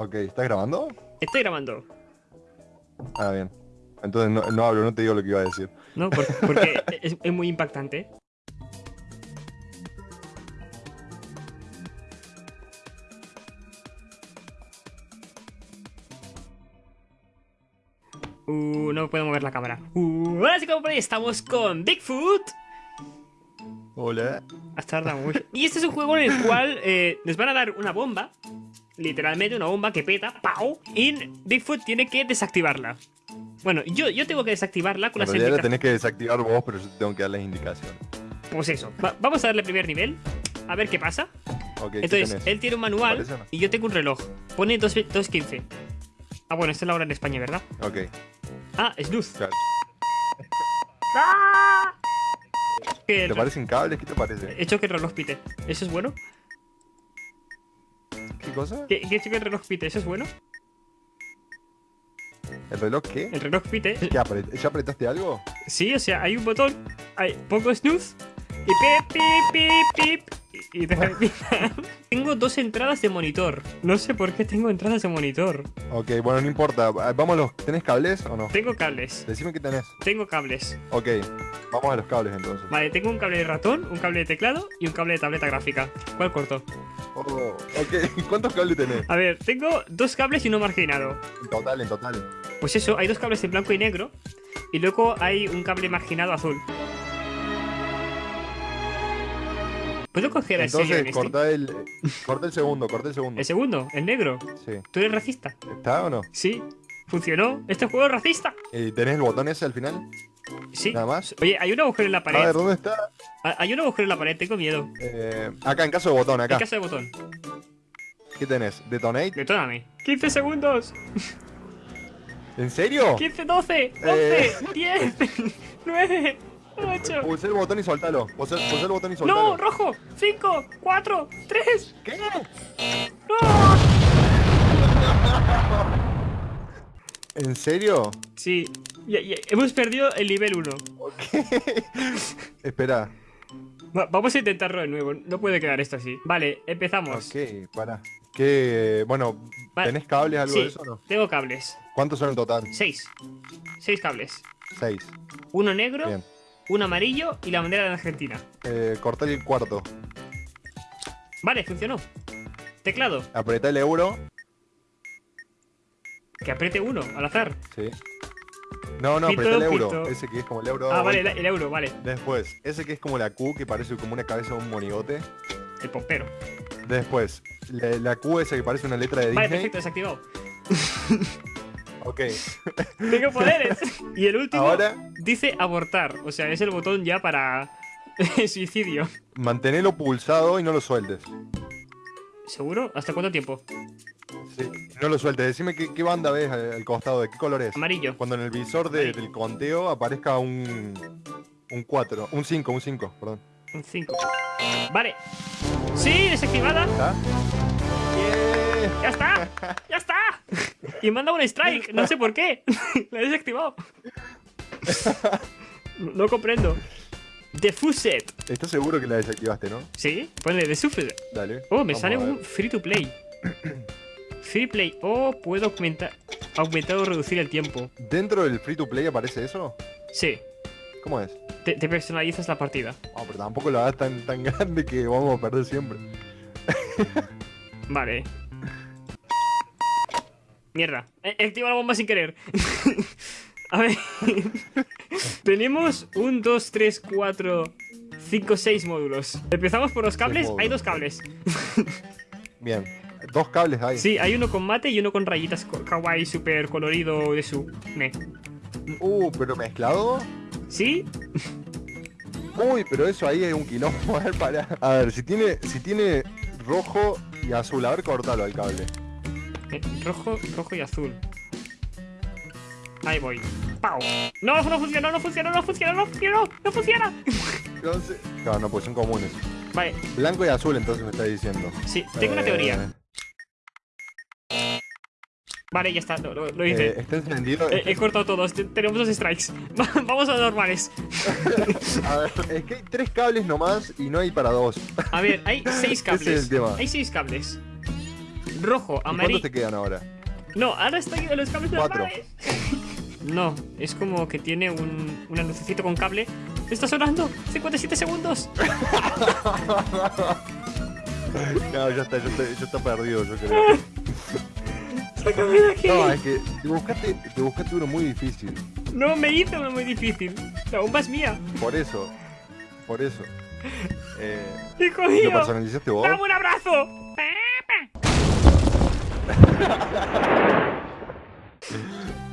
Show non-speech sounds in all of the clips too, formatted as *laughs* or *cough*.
Ok, ¿estás grabando? Estoy grabando. Ah, bien. Entonces no, no hablo, no te digo lo que iba a decir. No, Por- porque *laughs* es, es muy impactante. Uh, no puedo mover la cámara. Uh, sí como por ahí estamos con Bigfoot. Hola. Has tardado mucho. Y este es un juego en el cual eh, nos van a dar una bomba. Literalmente una bomba que peta. ¡Pau! Y Bigfoot tiene que desactivarla. Bueno, yo, yo tengo que desactivarla con En las la indicaciones. tenés que desactivar vos, pero yo tengo que dar las indicaciones. Pues eso. Va- vamos a darle primer nivel. A ver qué pasa. Ok, ¿qué Entonces, él tiene un manual y yo tengo un reloj. Pone 2 2.15. Ah, bueno, esta es la hora en España, ¿verdad? Ok, Ah, es luz. claro. ¡Ah! ¿Te re- parecen cables? ¿Qué te parece? He hecho que el reloj pite. ¿Eso es bueno? ¿Qué cosa? ¿Qué, que el reloj pite? ¿Eso es bueno? ¿El reloj qué? El reloj pite. ¿Qué apret- ¿Ya apretaste algo? Sí, o sea, hay un botón. Hay, pongo snooze. Y pip, pip, pip, pip. Y. *laughs* Tengo dos entradas de monitor. No sé por qué tengo entradas de monitor. Ok, bueno, no importa. Ah, Vamos a los... ¿Tenés cables o no? Tengo cables. Decime qué tenés. Tengo cables. Ok, vamos a los cables entonces. Vale, tengo un cable de ratón, un cable de teclado y un cable de tableta gráfica. ¿Cuál corto? Oh, ok, *laughs* ¿cuántos cables tenés? A ver, tengo dos cables y uno marginado. En total, en total. Pues eso, hay dos cables en blanco y negro. Y luego hay un cable marginado azul. ¿Puedo coger Entonces, en este? corta el... Corta el segundo, corta el segundo. El segundo, el negro. Sí. ¿Tú eres racista? ¿Está o no? Sí. ¿Funcionó? ¿Este juego es racista? ¿Y tenés el botón ese al final? Sí. Nada más. Oye, hay un agujero en la A pared. ver, ¿dónde está? Hay un agujero en la pared, tengo miedo. Eh, acá, en caso de botón, acá. En caso de botón. ¿Qué tenés? ¿Detonate? Detóname. 15 segundos. ¿En serio? 15, 12, Eh. 11, 10, 9, 8. Pulsé el botón y soltalo. Pulsé, pulsé el botón y soltalo. No, rojo. 5, 4, 3. ¿Qué? ¡No! ¿En serio? Sí. Ya- ya- hemos perdido el nivel 1. Ok. *laughs* Espera. vamos a intentarlo de nuevo. No puede quedar esto así. Vale, empezamos. Ok, para. ¿Qué? Bueno, Vale. ¿tenés cables, algo Sí, de eso o no? tengo cables. ¿Cuántos son en total? 6. 6 cables. Seis. Uno negro, Bien. Uno amarillo y la bandera de Argentina. Eh, el cuarto. Vale, funcionó. Teclado. Apretá el euro. Que apriete uno, al azar. Sí. No, no, Pito, apretá el euro. pito. Ese que es como el euro. Ah, vale, el, el euro, vale. Después, ese que es como la Q, que parece como una cabeza de un monigote. El pompero. Después, la, la Q esa que parece una letra de Vale, Disney. perfecto, desactivado. *laughs* Ok. *laughs* Tengo poderes. Y el último Ahora, dice abortar. O sea, es el botón ya para *laughs* suicidio. mantenelo pulsado y no lo sueltes. ¿Seguro? ¿Hasta cuánto tiempo? Sí, no lo sueltes. Decime qué, qué banda ves al, costado, de qué color es. Amarillo. Cuando en el visor de- del conteo aparezca un... Un 4, un 5, un 5, perdón. Un 5. Vale. Sí, desactivada. ¿Está? ¡Ya está! ¡Ya está! Y manda un strike. No sé por qué. *laughs* La he desactivado. No, comprendo. Defused. ¿Estás seguro que la desactivaste, no? ¿Sí? Pone Defused. Dale. Oh, me sale un free to play. *clears throat* Free play. Oh, puedo aumentar, aumentar o reducir el tiempo. ¿Dentro del free to play aparece eso? Sí, ¿Cómo es? te, te personalizas la partida. Ah, pero tampoco lo hagas tan, tan *laughs* grande que vamos a perder siempre. Vale. Mierda. He he activado la bomba sin querer. *laughs* a ver. *laughs* Tenemos un, 2, 3, 4, 5, 6 módulos. Empezamos por los cables. Hay dos cables. *laughs* Bien. Dos cables hay. Sí, hay uno con mate y uno con rayitas kawaii super colorido de su. Me. Uh, pero mezclado. ¿Sí? Uy, pero eso ahí es un quilombo. A ver, pará. A ver, si tiene, si tiene rojo y azul, a ver, cortalo al cable. Eh, rojo, rojo y azul. Ahí voy. ¡Pau! No, no funciona, no funciona, no funciona, no funciona, no funciona. Claro, no, pues son comunes. Vale, Blanco y azul, entonces me está diciendo. sí, tengo una Eh, teoría. Vale, ya está, lo, lo- lo eh, hice. ¿Está encendido? Eh, he cortado todos, te- tenemos dos strikes. *laughs* Va- Vamos a normales. *laughs* A ver, es que hay tres cables nomás y no hay para dos. A ver, hay seis *laughs* Ese es el cables. tema. Hay seis cables. Rojo, ¿Y amarillo. ¿Cuántos te quedan ahora? No, ahora estoy en los cables Cuatro. No, es como que tiene un, una lucecito con cable. ¡Está sonando! ¡57 segundos! *laughs* No, ya está, ya está, está perdido, yo creo. ¡Sácame de aquí! No, es que te buscaste, te buscaste uno muy difícil. No, me hice uno muy difícil. La bomba es mía. Por eso. Por eso. *laughs* Eh, ¡Hijo ¿Lo mío! personalizaste vos? ¡Dame un abrazo!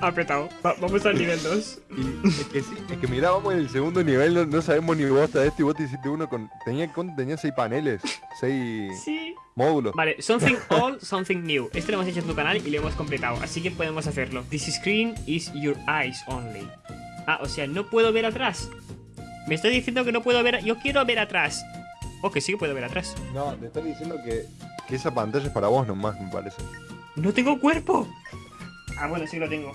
Apretado. Va- vamos al nivel 2. Y es que sí, es que mirá, vamos en el segundo nivel, no, no sabemos ni vos hasta este y vos te hiciste uno con. Tenía, ¿cuánto tenía seis paneles, seis Sí. módulos. Vale, something old, something new. Este lo hemos hecho en tu canal y lo hemos completado, así que podemos hacerlo. This screen is your eyes only. Ah, o sea, no puedo ver atrás. Me estoy diciendo que no puedo ver. Yo quiero ver atrás. O que sí que puedo ver atrás. No, te estoy diciendo que, que esa pantalla es para vos nomás, me parece. ¡No tengo cuerpo! Ah, bueno, sí lo tengo.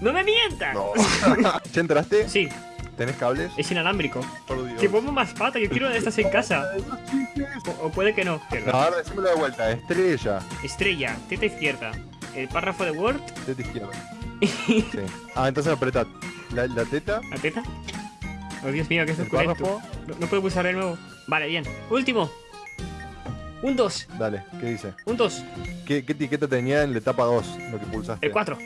¡No me mientas! No. *laughs* ¿Ya entraste? Sí, ¿Tenés cables? es inalámbrico. Por Dios. Que pongo más pata, yo quiero una de estas en casa. O, o puede que no. No, ahora decímelo de vuelta, estrella. Estrella, teta izquierda. El párrafo de Word, Teta izquierda. *laughs* Sí. Ah, entonces apretad. La, la teta, la teta. Oh, Dios mío, que es el párrafo. No, no puedo pulsar de nuevo. Vale, bien. Último. Un 2. Dale, ¿qué dice? Un 2. ¿Qué, qué etiqueta tenía en la etapa 2 lo que pulsaste? El 4.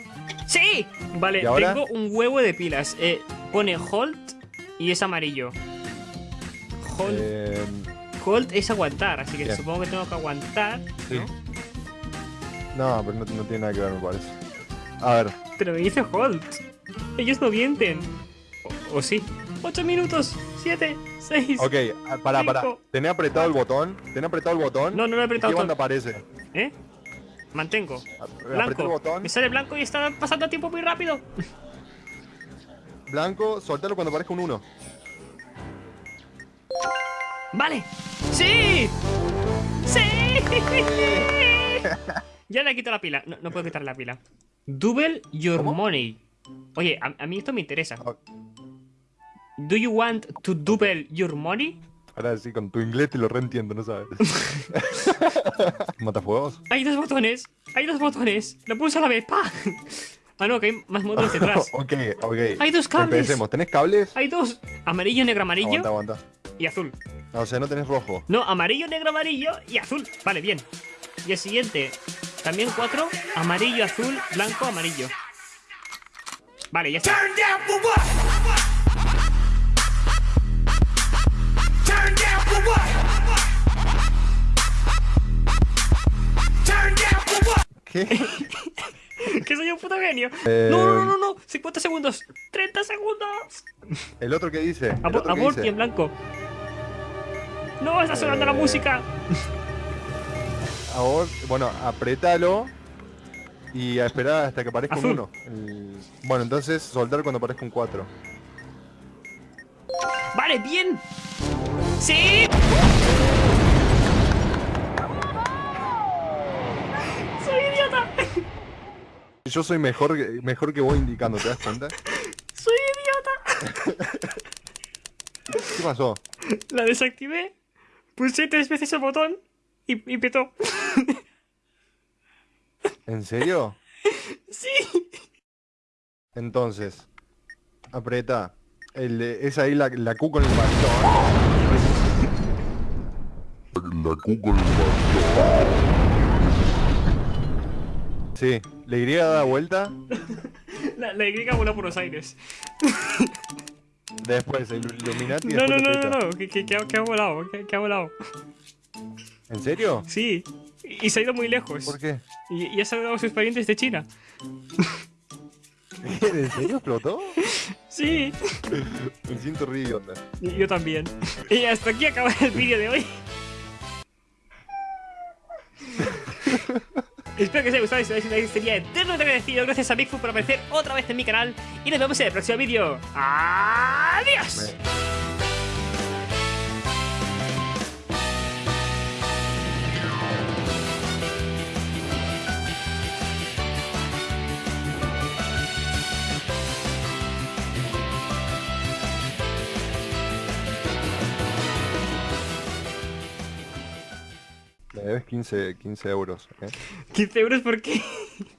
¡Sí! Vale, tengo un huevo de pilas. Eh, pone Hold y es amarillo. Hold, Eh, hold es aguantar, así que bien. supongo que tengo que aguantar. sí. ¿no? No, pero no, no tiene nada que ver, me parece. A ver, Pero me dice Hold. Ellos no mienten. O, o sí. 8 minutos. 7, 6. ok, ah, pará, pará. ¿Tenés apretado el botón? ¿Tenés apretado el botón? No, no lo he ¿Y apretado ¿Qué banda aparece? ¿Eh? Mantengo. El Blanco. botón. Me sale blanco y está pasando tiempo muy rápido. *laughs* Blanco, soltalo cuando aparezca un 1. ¡Vale! ¡Sí! ¡Sí! *laughs* ya le quito la pila. No, no puedo quitar la pila. Double your ¿Cómo? money. Oye, a, a mí esto me interesa. Do you want to double your money? Ahora sí, con tu inglés te lo reentiendo, no sabes. *laughs* ¿Matafuegos? Hay dos botones. Hay dos botones. Lo pulso a la vez. ¡Pa! Ah, no, que hay más módulos *laughs* detrás. ok, ok. Hay dos cables. Empecemos. ¿Tenés cables? Hay dos. Amarillo, negro, amarillo Aguanta, aguanta. y azul. No, o sea, no tenés rojo. No, amarillo, negro, amarillo y azul. Vale, bien. Y el siguiente, también cuatro, amarillo, azul, blanco, amarillo. Vale, ya está. ¿Qué? *laughs* que soy un puto genio. Eh, No, no, no, no, 50 segundos. 30 segundos. ¿El otro qué dice? ¿El Abo- otro dice? en blanco. No, está sonando la música. *laughs* Ahora, bueno, apretalo y a esperar hasta que aparezca Azul. un 1. Bueno, entonces soltar cuando aparezca un 4. Vale, bien. Sí. Soy idiota. Yo soy mejor, que- mejor que vos indicando, ¿te das cuenta? *laughs* Soy idiota. ¿Qué pasó? La desactivé, pulsé tres veces el botón y, y petó. *laughs* ¿En serio? *laughs* Sí. Entonces, aprieta. El, es ahí la, la Q con el bastón. La Q con el bastón. Sí, le Y da vuelta. *laughs* La, la Y voló por los aires. Después el Illuminati. y No, no, no, la no, no, que, que, que ha, que ha volado, que, ha volado. ¿En serio? Sí. Y se ha ido muy lejos. ¿Por qué? Y, y ha saludado a sus parientes de China. *laughs* ¿En serio explotó? Sí. *laughs* Me siento idiota. Y yo también. Y hasta aquí acaba el vídeo de hoy. Espero que os haya gustado y si os like sería eternamente agradecido. Gracias a Bigfoot por aparecer otra vez en mi canal. Y nos vemos en el próximo vídeo. ¡Adiós! 15, 15 euros. ¿eh? ¿15 euros por qué?